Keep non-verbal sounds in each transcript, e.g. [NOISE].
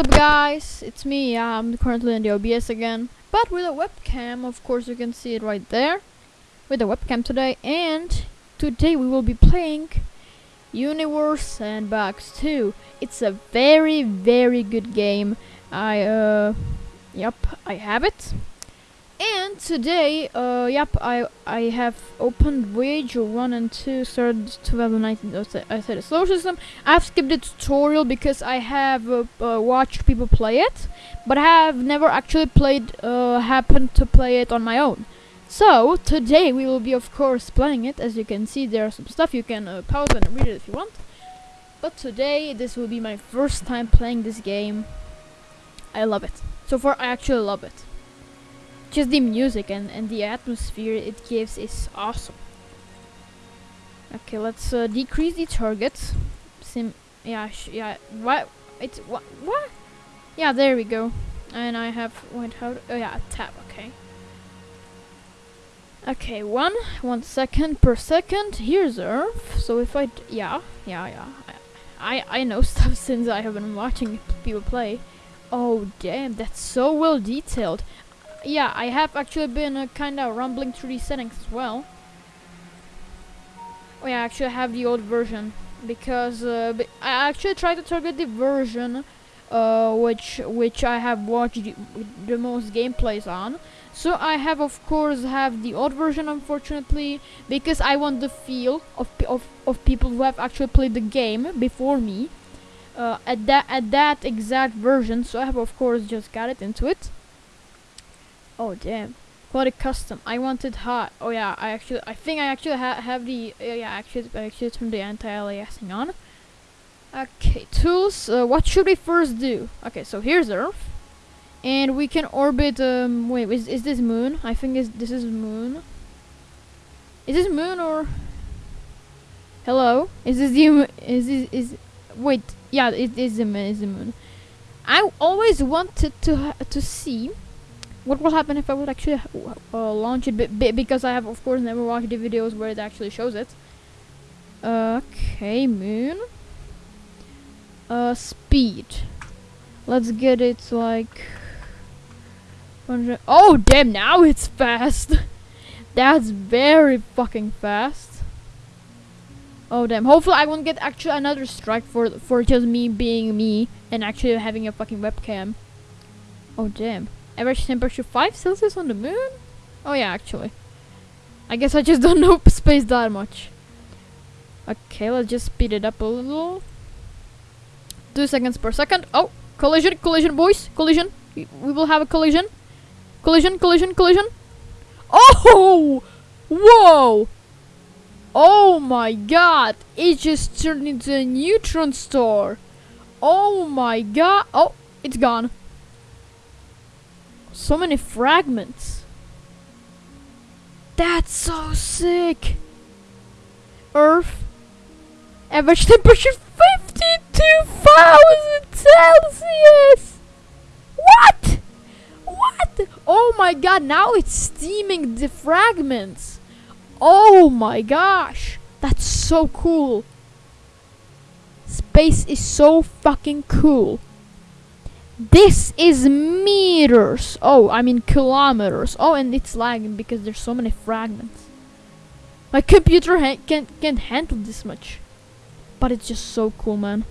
up guys? It's me, I'm currently in the OBS again. But with a webcam, of course you can see it right there. With a webcam today and today we will be playing Universe Sandbox 2. It's a very very good game. I uh yep, I have it. And today, uh, yep, I I have opened Voyager 1 and 2, started 2019, I said- slow system. I've skipped the tutorial because I have uh, uh, watched people play it, but I have never actually played, uh, happened to play it on my own. So, today we will be, of course, playing it. As you can see, there are some stuff you can uh, pause and read it if you want. But today, this will be my first time playing this game. I love it. So far, I actually love it just the music and, and the atmosphere it gives is awesome. Okay, let's uh, decrease the target. Sim, yeah, yeah. What? It's what? What? Yeah, there we go. And I have wait how? Oh yeah, tab. Okay. Okay, one one second per second. Here's Earth. So if I yeah yeah yeah. I I know [LAUGHS] stuff since I have been watching people play. Oh damn, that's so well detailed yeah, I have actually been uh, kind of rumbling through these settings as well. Oh yeah, I actually have the old version because uh, I actually tried to target the version uh, which which I have watched the, the most gameplays on. So I have of course have the old version unfortunately because I want the feel of of of people who have actually played the game before me. Uh, at that at that exact version, so I have of course just got it into it. Oh damn. Quality custom. I wanted hot. Oh yeah, I actually I think I actually ha have the uh, yeah, actually I actually turned the anti-aliasing on. Okay, tools. Uh, what should we first do? Okay, so here's Earth. And we can orbit um wait, is is this moon? I think is this is moon. Is this moon or Hello? Is this the is this is wait, yeah, it is the moon, is the moon. I always wanted to to see what will happen if I would actually uh, launch it? Because I have, of course, never watched the videos where it actually shows it. Okay, moon. Uh, speed. Let's get it like. Oh damn! Now it's fast. [LAUGHS] That's very fucking fast. Oh damn! Hopefully I won't get actually another strike for for just me being me and actually having a fucking webcam. Oh damn! Average temperature 5 Celsius on the moon? Oh yeah, actually. I guess I just [LAUGHS] don't know space that much. Okay, let's just speed it up a little. 2 seconds per second. Oh, collision, collision, boys. Collision. We will have a collision. Collision, collision, collision. Oh! Whoa! Oh my god! It just turned into a neutron star. Oh my god! Oh, it's gone. So many fragments. That's so sick. Earth. Average temperature 52,000 Celsius. What? What? Oh my god, now it's steaming the fragments. Oh my gosh. That's so cool. Space is so fucking cool. This is meters. Oh, I mean kilometers. Oh, and it's lagging because there's so many fragments. My computer ha can't can't handle this much, but it's just so cool, man.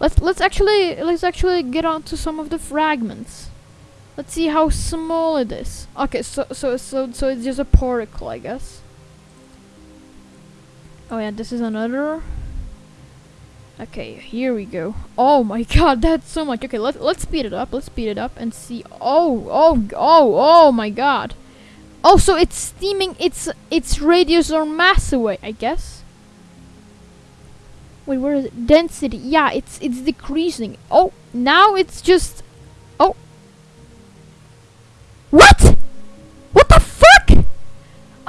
Let's let's actually let's actually get on to some of the fragments. Let's see how small it is. Okay, so so so so it's just a particle, I guess. Oh yeah, this is another. Okay, here we go. Oh my [LAUGHS] god, that's so much. Okay, let's let's speed it up. Let's speed it up and see. Oh, oh, oh, oh my god. Oh, also, it's steaming its its radius or mass away, I guess. Wait, where is it? Density. Yeah, it's it's decreasing. Oh, now it's just. Oh. What? What the fuck?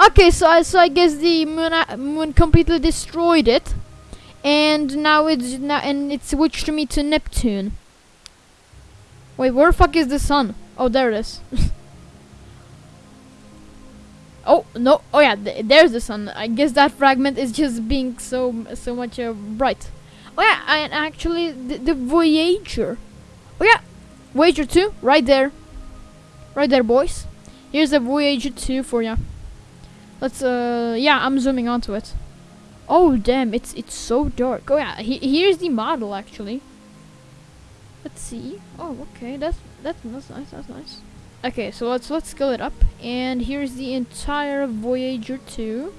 Okay, so I so I guess the moon moon completely destroyed it and now it's now and it switched to me to Neptune. Wait, where the fuck is the sun? Oh, there it is. [LAUGHS] oh no! Oh yeah, th there's the sun. I guess that fragment is just being so so much uh, bright. Oh yeah, and actually the, the Voyager Oh yeah, Voyager 2, right there. Right there, boys. Here's the Voyager 2 for ya. Let's, uh, yeah, I'm zooming onto it. Oh, damn, it's it's so dark. Oh yeah, he here's the model, actually. Let's see. Oh, okay, that's, that's, that's nice, that's nice. Okay, so let's let's scale it up, and here's the entire Voyager 2.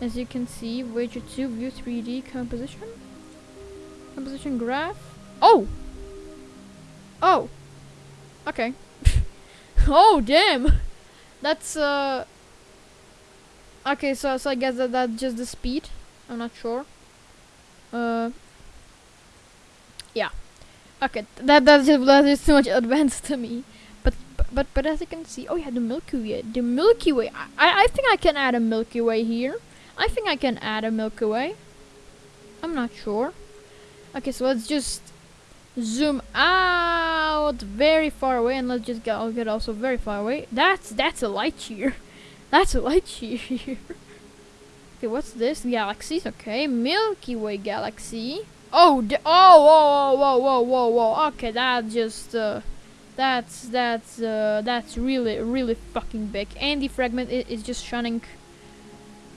As you can see, Voyager 2 view 3D composition, composition graph. Oh, oh, okay. [LAUGHS] oh damn, that's uh. Okay, so so I guess that that's just the speed. I'm not sure. Uh. Yeah. Okay, that that's just that is too much advanced to me. But but but as you can see, oh yeah, the Milky Way, the Milky Way. I I think I can add a Milky Way here. I think I can add a Milky Way. I'm not sure. Okay, so let's just zoom out very far away, and let's just get get also very far away. That's that's a light year. [LAUGHS] That's a light year okay, what's this? Galaxies. Okay, Milky Way galaxy. Oh, d oh, whoa, whoa, whoa, whoa, whoa. Okay, that just uh, that's that's uh, that's really really fucking big. And the fragment is, is just shining.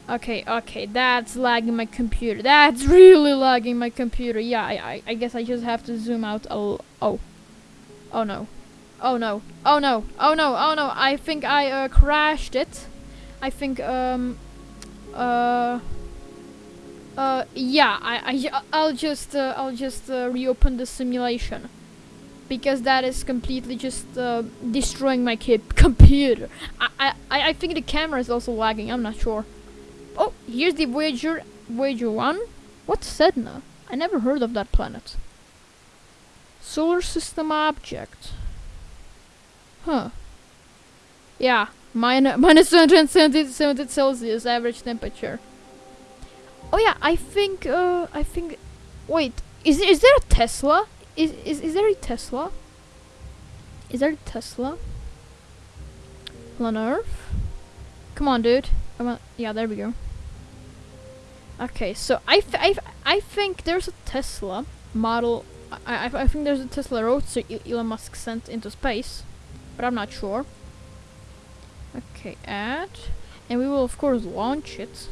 Okay, okay, that's lagging my computer. That's really lagging my computer. Yeah, I, I, I guess I just have to zoom out l- Oh. Oh no. Oh no. Oh no. Oh no. Oh no. I think I uh, crashed it. I think, um, uh, uh, yeah, I, I, I'll just, uh, I'll just uh, reopen the simulation. Because that is completely just uh, destroying my [LAUGHS] computer. I, I, I think the camera is also lagging, I'm not sure. Oh, here's the Voyager, Voyager 1. What's Sedna? I never heard of that planet. Solar system object. Huh. Yeah, Min [LAUGHS] minus 270 Celsius average temperature. Oh yeah, I think, uh, I think, wait, is, is there a Tesla? Is, is, is there a Tesla? Is there a Tesla? On Earth? Come on, dude. Come on. Yeah, there we go. Okay, so I, I, I think there's a Tesla model. I, I, I think there's a Tesla Roadster Elon Musk sent into space, but I'm not sure. Okay, add. And we will of course launch it.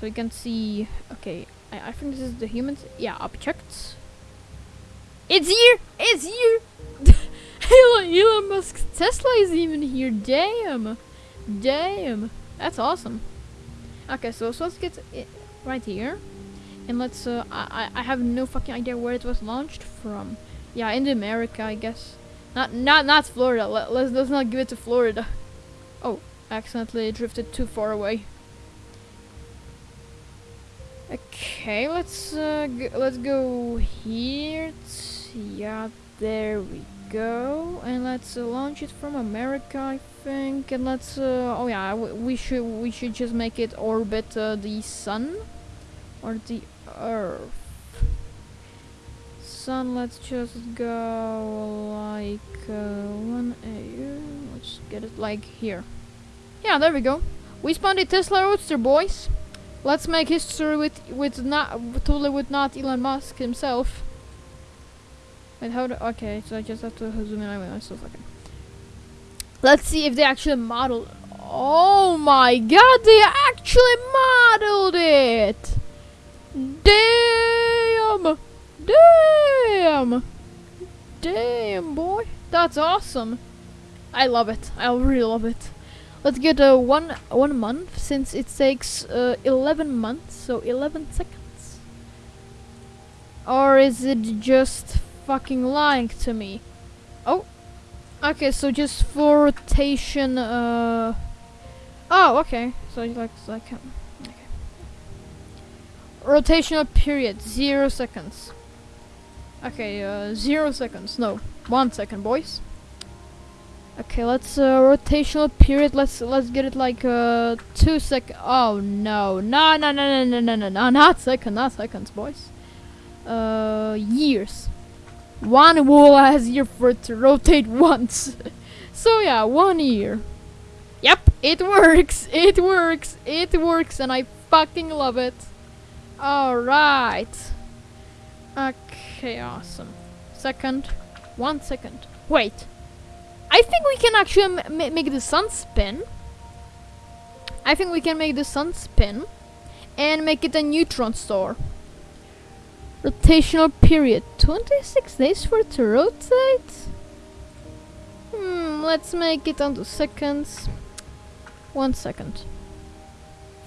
So you can see, okay, I, I think this is the humans, yeah, objects. It's here! It's here! [LAUGHS] Elon, Elon Musk's Tesla is even here, damn! Damn! That's awesome. Okay, so, so let's get it right here. And let's, uh, I, I have no fucking idea where it was launched from. Yeah, in America, I guess. Not, not, not Florida. Let, let's, let's not give it to Florida. Oh, accidentally drifted too far away. Okay, let's uh, let's go here. Yeah, there we go. And let's uh, launch it from America, I think. And let's uh, oh yeah, we should we should just make it orbit uh, the sun or the Earth. Sun. Let's just go like uh, one. Let's get it like here. Yeah, there we go. We spawned a Tesla Roadster, boys. Let's make history with with not totally with not Elon Musk himself. Wait, how do? Okay, so I just have to zoom in. Wait, so fucking. Let's see if they actually modeled. Oh my god, they actually modeled it! Damn! Damn! Damn, boy. That's awesome. I love it. I really love it. Let's get uh, one one month since it takes uh, 11 months, so 11 seconds. Or is it just fucking lying to me? Oh, okay. So just for rotation. Uh. Oh, okay. So like like um, okay. Rotational period zero seconds. Okay, uh, zero seconds. No, one second, boys. Okay, let's uh, rotational period. Let's let's get it like uh two sec. Oh no, no, no, no, no, no, no, no, no, not second, not seconds, boys. Uh, years. One whole has year for it to rotate [LAUGHS] once. so yeah, one year. Yep, it works. [LAUGHS] It works. It works, and I fucking love it. All right. Okay, awesome. second, one second. Wait, I think we can actually make the sun spin. I think we can make the sun spin and make it a neutron star. Rotational period 26 days for it to rotate. Hmm, let's make it onto seconds. One second.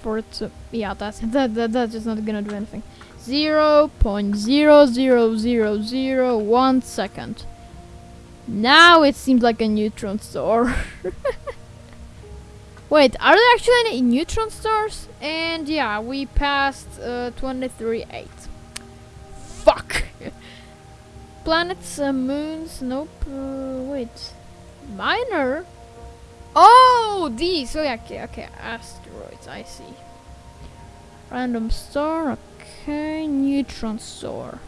For it to yeah, that's [LAUGHS] that, that that's just not gonna do anything. Zero point zero zero zero zero one second. Now it seems like a neutron star. [LAUGHS] Wait, are there actually any neutron stars? And yeah, we passed uh, 23.8. Fuck! [LAUGHS] Planets, uh, moons, nope. Uh, wait. Minor? Oh, these. Oh, yeah, okay, okay. Asteroids, I see. Random star, okay. Neutron star.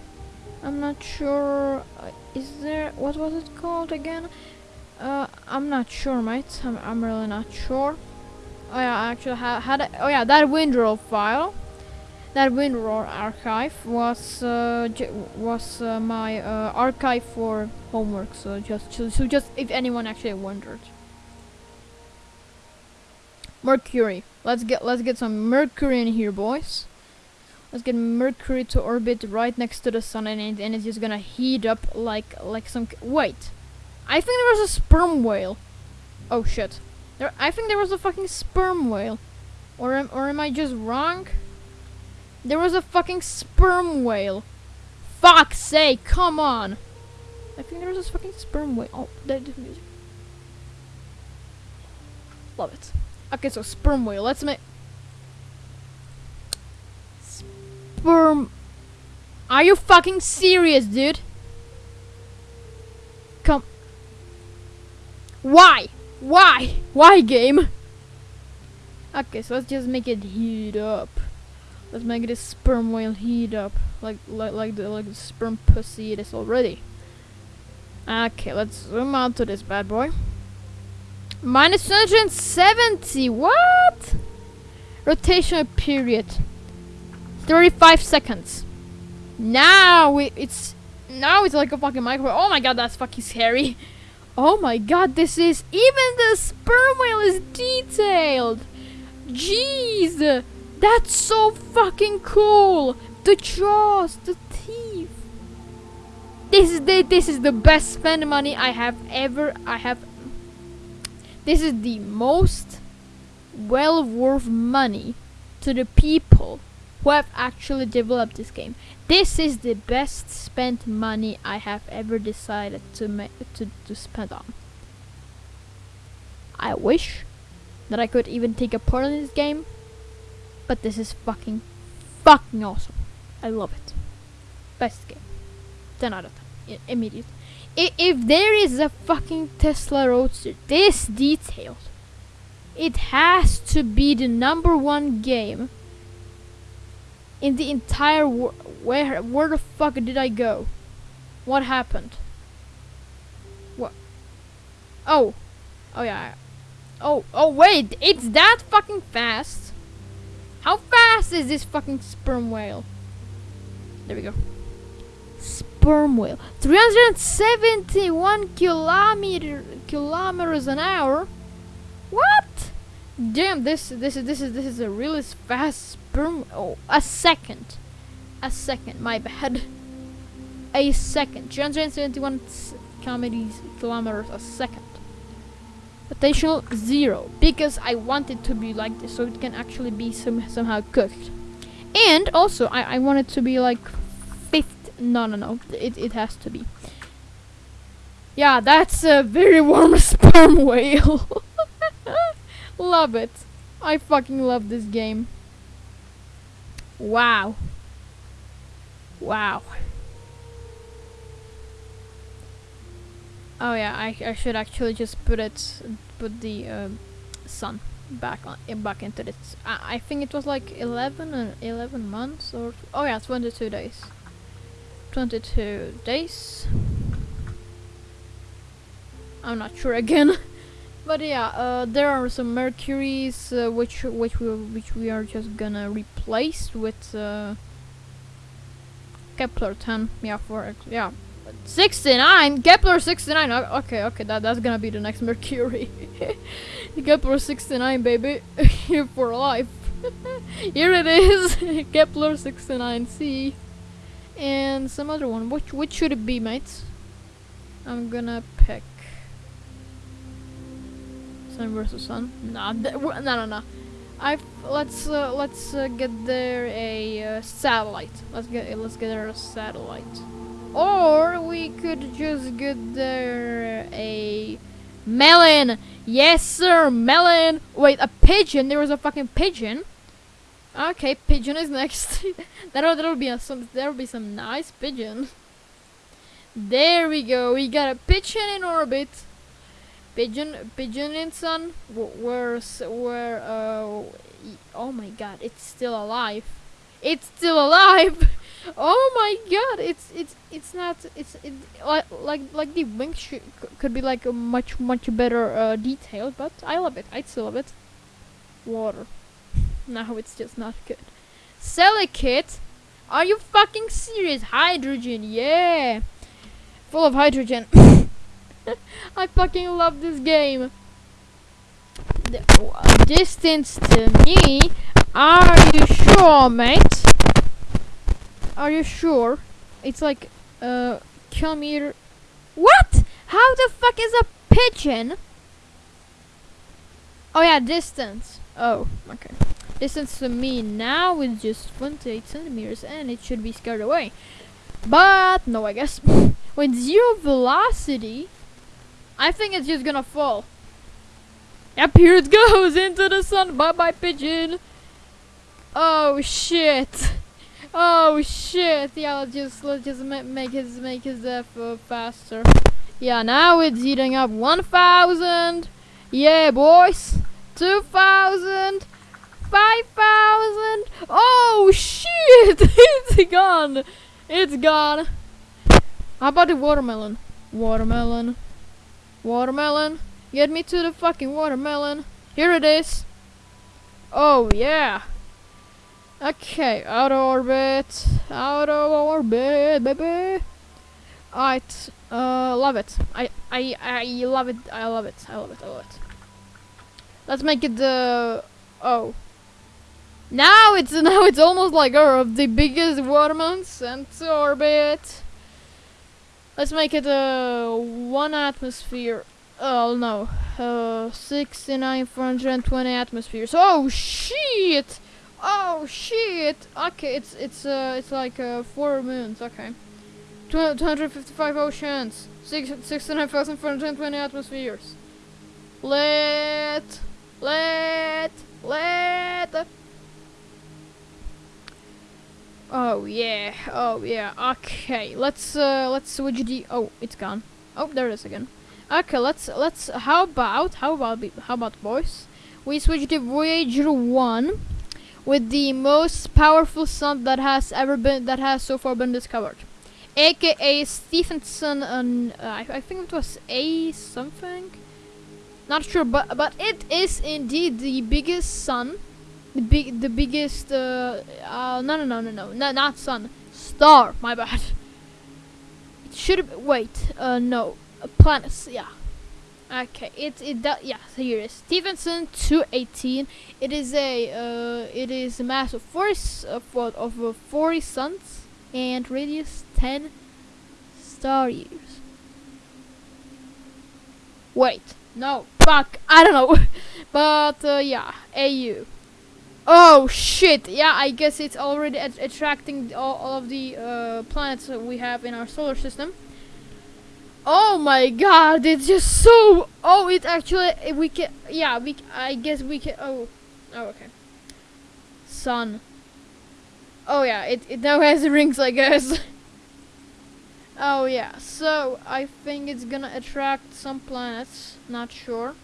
I'm not sure. Uh, is there. What was it called again? Uh, I'm not sure, mate. I'm, I'm really not sure. Oh yeah, I actually ha had. A, oh yeah, that WinRAR file, that WinRAR archive was uh, was uh, my uh, archive for homework. So just so, so just if anyone actually wondered. Mercury. Let's get let's get some Mercury in here, boys. Let's get Mercury to orbit right next to the sun, and and it's just gonna heat up like like some. Wait, I think there was a sperm whale. Oh shit. There, I think there was a fucking sperm whale. Or am, or am I just wrong? There was a fucking sperm whale. Fuck's sake, come on. I think there was a fucking sperm whale. Oh, that music. Love it. Okay, so sperm whale. Let's make... Sperm... Are you fucking serious, dude? Come... Why? Why? Why game? Okay, so let's just make it heat up. Let's make this sperm whale heat up. Like like like the like the sperm pussy it is already. Okay, let's zoom out to this bad boy. Minus 270, what? Rotational period. 35 seconds. Now it's, now it's like a fucking microwave. Oh my god, that's fucking scary. [LAUGHS] Oh my god, this is... Even the sperm whale is detailed! Jeez! That's so fucking cool! The jaws, the teeth. This is the this is the best spend money I have ever I have This is the most well worth money to the people who have actually developed this game. This is the best spent money I have ever decided to make to, to spend on. I wish that I could even take a part in this game, but this is fucking fucking awesome. I love it. Best game. 10 out of 10. I immediate. I if there is a fucking Tesla Roadster this detailed, it has to be the number one game in the entire world. Where, where the fuck did I go? What happened? What? Oh. Oh yeah. Oh, oh wait, it's that fucking fast? How fast is this fucking sperm whale? There we go. Sperm whale. 371 kilometer kilometers an hour? What? Damn, this this is this is this is a really fast sperm. Oh, a second, a second. My bad. [LAUGHS] A second. 271 kilometers kilometers a second. Potential zero because I want it to be like this, so it can actually be some somehow cooked. And also, I I want it to be like fifth. No, no, no. It it has to be. Yeah, that's a very [LAUGHS] warm sperm whale. [LAUGHS] love it. I fucking love this game. Wow. Wow. Oh yeah, I, I should actually just put it, put the uh, sun back on, uh, back into this. I, I think it was like 11 or 11 months or, oh yeah, 22 days. 22 days. I'm not sure [LAUGHS] again. But yeah, uh, there are some Mercuries uh, which which we which we are just gonna replace with uh, Kepler 10. Yeah, for yeah, 69 Kepler 69. okay okay that, that's gonna be the next [LAUGHS] Mercury. Kepler 69 baby. [LAUGHS] Here for life. [LAUGHS] Here it is. Kepler 69c and some other one. Which which should it be mates? I'm gonna Sun versus Sun nah no no no I let's uh, let's uh, get there a uh, satellite let's get let's get there a satellite or we could just get there a melon. Yes, sir, melon. Wait, a pigeon. There was a fucking pigeon. Okay, pigeon is [LAUGHS] next. that'll that'll be a, some there'll be some nice pigeon. There we go. We got a pigeon in orbit. Pigeon, pigeon sun. wh- Where, where? Uh, oh my God! It's still alive. It's still alive. [LAUGHS] Oh my god, it's it's it's not it's it, like like like the wings could be like a much much better uh, detailed, but I love it. I still love it. Water. [LAUGHS] now it's just not good. Silicate? Are you fucking serious? Hydrogen, yeah, full of hydrogen. [LAUGHS] [LAUGHS] I fucking love this game. The, uh, distance to me. Are you sure, mate? Are you sure? It's like uh come here. What? How the fuck is a pigeon? Oh yeah, distance. Oh, okay. Distance to me now is just 28 centimeters, and it should be scared away. But no, I guess [LAUGHS] with zero velocity, I think it's just gonna fall. Yep, here it goes into the sun. Bye bye, pigeon. Oh shit. Oh shit! Yeah, let's just let's just ma- make his make his death uh, faster. Yeah, now it's heating up. One thousand. Yeah, boys. Two thousand. Five thousand. Oh shit! [LAUGHS] it's gone. It's gone. How about the watermelon? Watermelon. Watermelon. Get me to the fucking watermelon. Here it is. Oh yeah. Okay, out of orbit, out of orbit, baby. Alright, uh, love it. I, I, I love it. I love it. I love it. I love it. Let's make it the. oh. Now it's [LAUGHS] now it's almost like Earth, the biggest watermelon sent to orbit. Let's make it uh one atmosphere. Oh no, uh, sixty-nine four hundred and twenty atmospheres. Oh shit! Oh shit! Okay, it's it's uh it's like uh four moons. Okay, two hundred fifty-five oceans, six sixty-nine thousand four hundred twenty atmospheres. Let let let. Oh yeah, oh yeah. Okay, let's uh let's switch the. Oh, it's gone. Oh, there it is again. Okay, let's let's. How about how about how about boys? We switch to Voyager one with the most powerful sun that has ever been that has so far been discovered, aka Stephenson. And uh, I, I think it was A something. Not sure, but but it is indeed the biggest sun, the big the biggest. Uh, uh no no no no no no not sun star. My bad. It should wait. Uh no, uh, planets. Yeah. Okay, it it does yeah. So here it is Stephenson two eighteen. It is a uh, it is a mass of forty s- of what of uh, forty suns and radius ten star years. Wait, no, fuck, I don't know, [LAUGHS] but uh, yeah, AU. Oh shit! Yeah, I guess it's already at- attracting all, all of the uh, planets that we have in our solar system. Oh my god, it's just so. Oh, it actually eh, we can. Yeah, we. I guess we can. Oh, oh, okay. Sun. Oh yeah, it it now has [LAUGHS] rings, I guess. [LAUGHS] oh yeah, so I think it's gonna attract some planets. Not sure.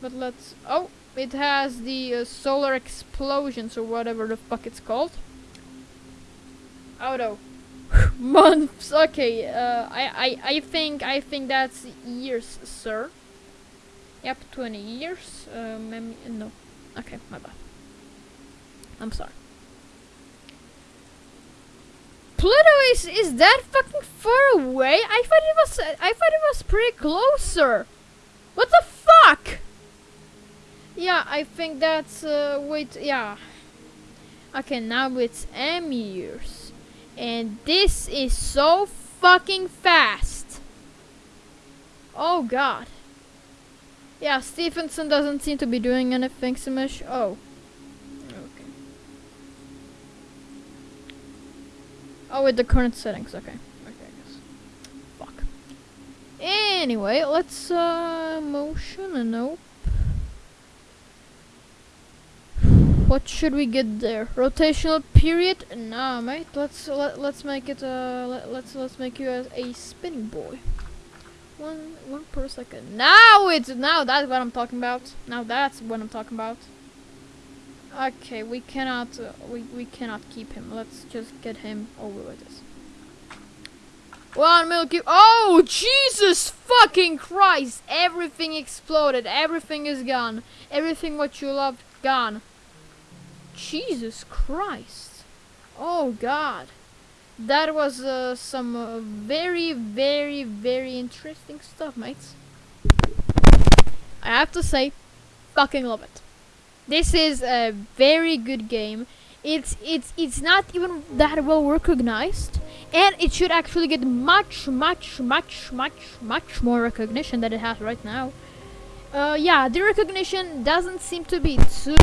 But let's. Oh, it has the uh, solar explosions or whatever the fuck it's called. No [LAUGHS] months. Okay, uh, I, I, I think, I think that's years, sir. Yep, 20 years. Um, no. Okay, my bad. I'm sorry. Pluto is is that fucking far away? I thought it was I thought it was pretty closer. What the fuck? Yeah, I think that's uh wait yeah. Okay, now it's M years. And this is so fucking fast. Oh god. Yeah, Stephenson doesn't seem to be doing anything so much. Oh. Okay. Oh, with the current settings. Okay. Okay, I guess. Fuck. Anyway, let's uh motion and nope. What should we get there? Rotational period? Nah, mate. Let's let, let's make it uh let, let's let's make you a, a spinning boy. One one per second. Now it's now that's what I'm talking about. Now that's what I'm talking about. Okay, we cannot uh, we we cannot keep him. Let's just get him over with this. One milky. Oh Jesus fucking Christ! Everything exploded. Everything is gone. Everything what you loved gone. Jesus Christ! Oh God! That was uh, some uh, very, very, very interesting stuff, mates. I have to say, fucking love it. This is a very good game. It's it's it's not even that well recognized, and it should actually get much, much, much, much, much more recognition than it has right now. Uh, yeah, the recognition doesn't seem to be too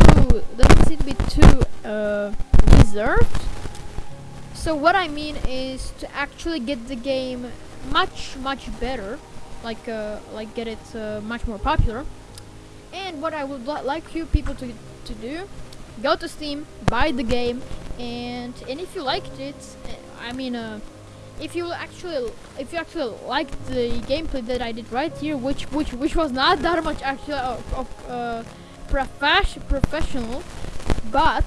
doesn't seem to be too uh, deserved so what I mean is to actually get the game much much better, like uh, like get it uh, much more popular. And what I would li like you people to to do, go to Steam, buy the game, and and if you liked it, I mean, uh, if you actually if you actually liked the gameplay that I did right here, which which which was not that much actually of, of uh, profes professional, but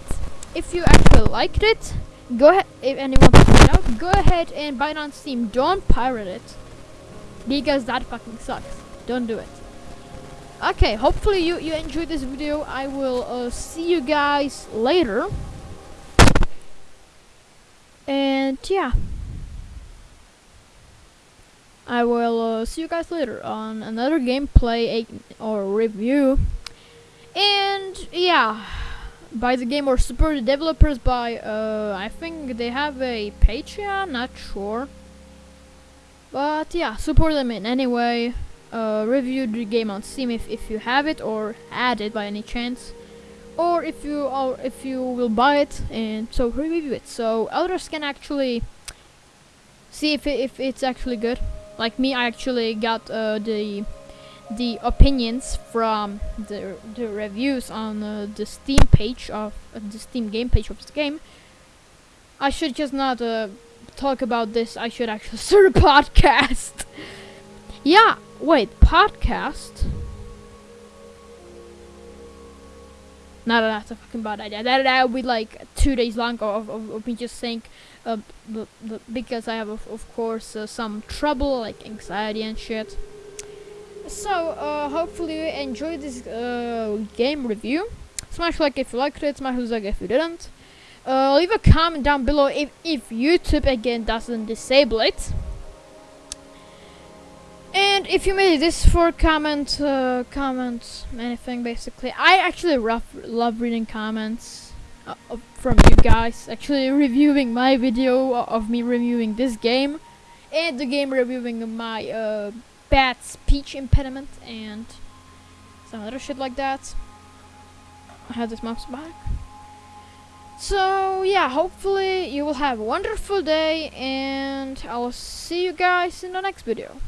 if you actually liked it go ahead if anyone to out go ahead and buy it on steam. Don't pirate it because that fucking sucks. Don't do it. Okay hopefully you you enjoyed this video. I will uh, see you guys later. And yeah I will uh, see you guys later on another gameplay or review and yeah by the game or support the developers by uh, I think they have a Patreon, not sure. But yeah, support them in any way. Uh, review the game on Steam if, if you have it or add it by any chance. Or if you or if you will buy it and so review it so others can actually see if if it's actually good. Like me, I actually got uh, the the opinions from the, the reviews on uh, the Steam page of uh, the Steam game page of the game. I should just not uh, talk about this. I should actually [LAUGHS] start a podcast. yeah, wait, podcast. No, that's a fucking bad idea. That that would be like two days long of, of, of me just saying, because I have of, of course uh, some trouble like anxiety and shit. So uh, hopefully you enjoyed this uh, game review. Smash like if you liked it smash like if you didn't. Uh, leave a comment down below if, if youtube again doesn't disable it. And if you made this for comment uh, comment anything basically. I actually love reading comments uh, from you guys actually reviewing my video of me reviewing this game and the game reviewing my uh, bad speech impediment and some other shit like that. I have this mouse back. So yeah, hopefully you will have a wonderful day and I'll see you guys in the next video.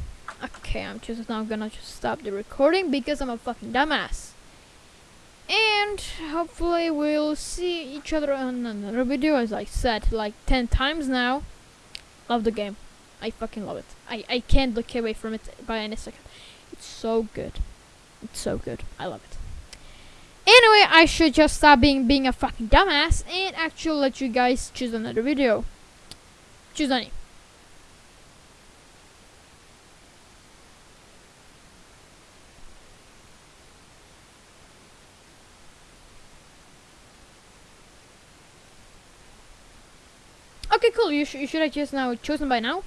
Okay, I'm just now gonna just stop the recording because I'm a fucking dumbass. And hopefully we'll see each other on another video as I said like 10 times now. Love the game. I fucking love it. I, I can't look away from it by any second. It's so good. It's so good. I love it. Anyway, I should just stop being being a fucking dumbass and actually let you guys choose another video. Choose any. Okay, You, sh- you should have just now chosen by now.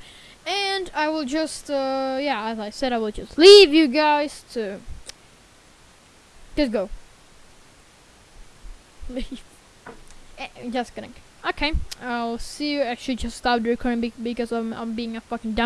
And I will just, uh, yeah, as I said, I will just leave you guys to just go. Leave. [LAUGHS] Eh, just kidding. Okay, I'll see you. Actually, just stop the recording be- because I'm, I'm being a fucking dumb.